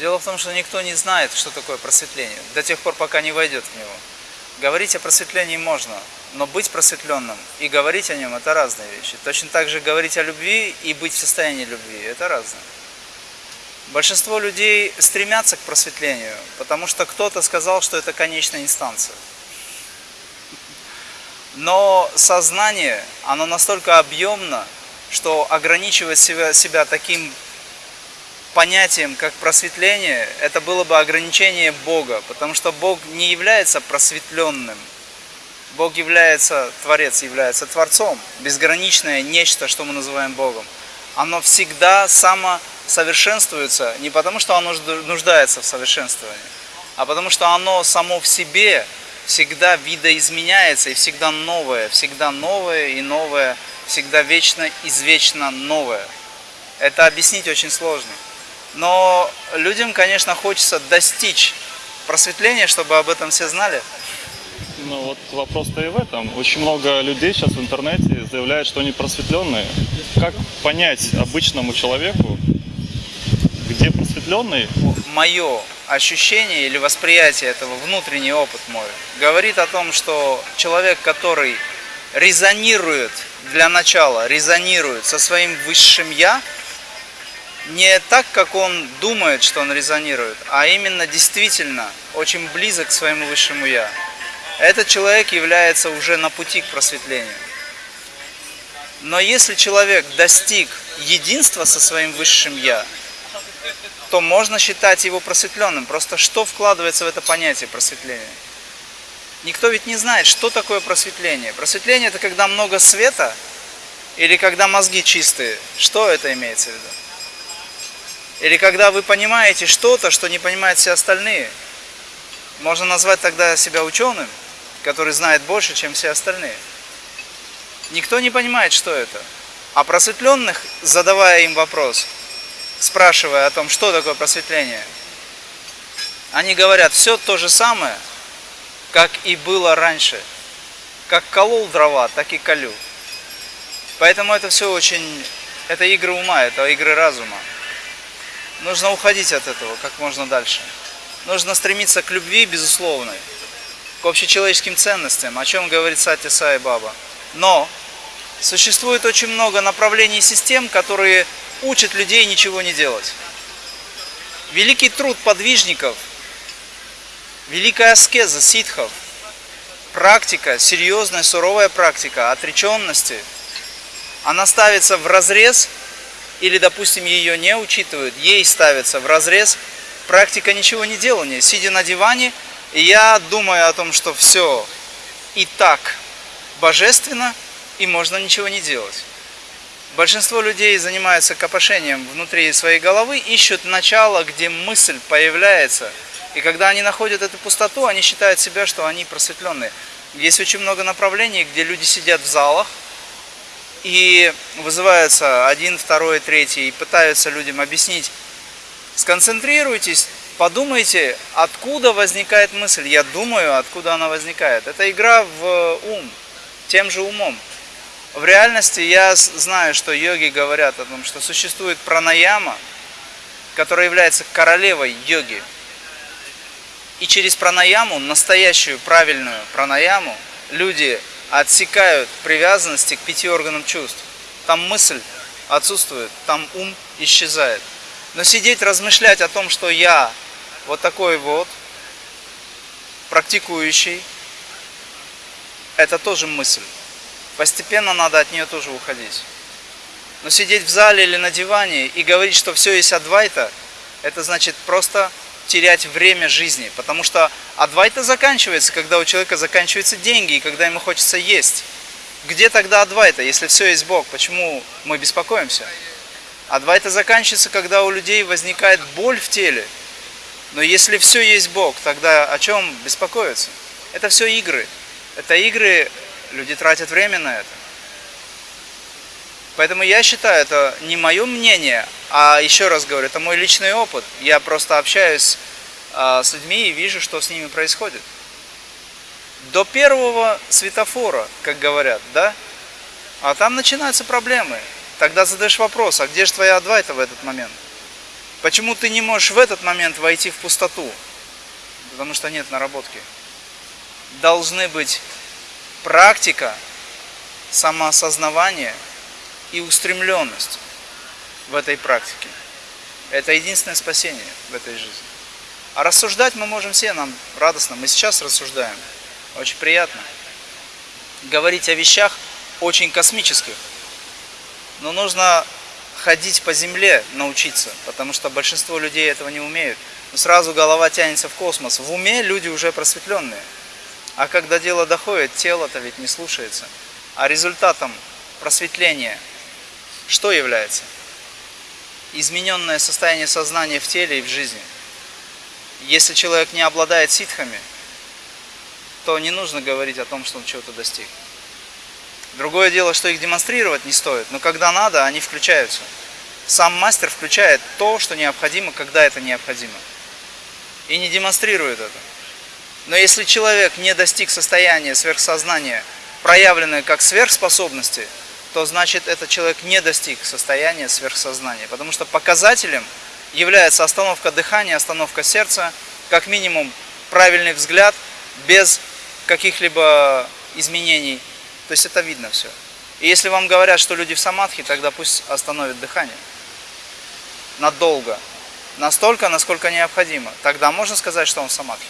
Дело в том, что никто не знает, что такое просветление, до тех пор, пока не войдет в него. Говорить о просветлении можно, но быть просветленным и говорить о нем – это разные вещи. Точно так же говорить о любви и быть в состоянии любви – это разное. Большинство людей стремятся к просветлению, потому что кто-то сказал, что это конечная инстанция. Но сознание, оно настолько объемно, что ограничивать себя, себя таким понятием, как просветление, это было бы ограничение Бога, потому что Бог не является просветленным. Бог является, Творец является Творцом, безграничное нечто, что мы называем Богом. Оно всегда самосовершенствуется не потому, что оно нуждается в совершенствовании, а потому что оно само в себе всегда видоизменяется и всегда новое, всегда новое и новое, всегда вечно, извечно новое. Это объяснить очень сложно. Но людям, конечно, хочется достичь просветления, чтобы об этом все знали. Ну вот вопрос-то и в этом. Очень много людей сейчас в интернете заявляют, что они просветленные. Как понять обычному человеку, где просветленный? Мое ощущение или восприятие этого, внутренний опыт мой, говорит о том, что человек, который резонирует для начала, резонирует со своим высшим «я», не так, как он думает, что он резонирует, а именно действительно очень близок к своему высшему Я. Этот человек является уже на пути к просветлению. Но если человек достиг единства со своим высшим Я, то можно считать его просветленным. Просто что вкладывается в это понятие просветления? Никто ведь не знает, что такое просветление. Просветление это когда много света или когда мозги чистые. Что это имеется в виду? Или когда вы понимаете что-то, что не понимают все остальные. Можно назвать тогда себя ученым, который знает больше, чем все остальные. Никто не понимает, что это. А просветленных, задавая им вопрос, спрашивая о том, что такое просветление, они говорят все то же самое, как и было раньше. Как колол дрова, так и колю. Поэтому это все очень... Это игры ума, это игры разума. Нужно уходить от этого как можно дальше. Нужно стремиться к любви безусловной, к общечеловеческим ценностям, о чем говорит Сати Сай Баба. Но существует очень много направлений и систем, которые учат людей ничего не делать. Великий труд подвижников, великая аскеза ситхов, практика, серьезная, суровая практика отреченности, она ставится в разрез или, допустим, ее не учитывают, ей ставится в разрез практика ничего не делания, сидя на диване, я думаю о том, что все и так божественно, и можно ничего не делать. Большинство людей занимаются копошением внутри своей головы, ищут начало, где мысль появляется. И когда они находят эту пустоту, они считают себя, что они просветленные. Есть очень много направлений, где люди сидят в залах, и вызываются один, второй, третий, и пытаются людям объяснить, сконцентрируйтесь, подумайте, откуда возникает мысль. Я думаю, откуда она возникает. Это игра в ум, тем же умом. В реальности я знаю, что йоги говорят о том, что существует пранаяма, которая является королевой йоги. И через пранаяму, настоящую правильную пранаяму, люди отсекают привязанности к пяти органам чувств. Там мысль отсутствует, там ум исчезает. Но сидеть, размышлять о том, что я вот такой вот, практикующий, это тоже мысль. Постепенно надо от нее тоже уходить. Но сидеть в зале или на диване и говорить, что все есть адвайта, это значит просто терять время жизни, потому что адвайта заканчивается, когда у человека заканчиваются деньги и когда ему хочется есть. Где тогда адвайта, если все есть Бог? Почему мы беспокоимся? Адвайта заканчивается, когда у людей возникает боль в теле. Но если все есть Бог, тогда о чем беспокоиться? Это все игры. Это игры, люди тратят время на это. Поэтому я считаю, это не мое мнение, а еще раз говорю, это мой личный опыт. Я просто общаюсь а, с людьми и вижу, что с ними происходит. До первого светофора, как говорят, да? А там начинаются проблемы. Тогда задаешь вопрос, а где же твоя адвайта в этот момент? Почему ты не можешь в этот момент войти в пустоту? Потому что нет наработки. Должны быть практика, самоосознавание и устремленность в этой практике. Это единственное спасение в этой жизни. А рассуждать мы можем все, нам радостно. Мы сейчас рассуждаем. Очень приятно. Говорить о вещах очень космических. Но нужно ходить по земле, научиться, потому что большинство людей этого не умеют. Но сразу голова тянется в космос. В уме люди уже просветленные. А когда дело доходит, тело-то ведь не слушается. А результатом просветления что является? Измененное состояние сознания в теле и в жизни. Если человек не обладает ситхами, то не нужно говорить о том, что он чего-то достиг. Другое дело, что их демонстрировать не стоит, но когда надо, они включаются. Сам мастер включает то, что необходимо, когда это необходимо. И не демонстрирует это. Но если человек не достиг состояния сверхсознания, проявленное как сверхспособности, то значит этот человек не достиг состояния сверхсознания. Потому что показателем является остановка дыхания, остановка сердца, как минимум правильный взгляд, без каких-либо изменений. То есть это видно все. И если вам говорят, что люди в самадхи, тогда пусть остановят дыхание. Надолго. Настолько, насколько необходимо. Тогда можно сказать, что он в самадхи.